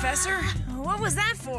Professor. What was that for?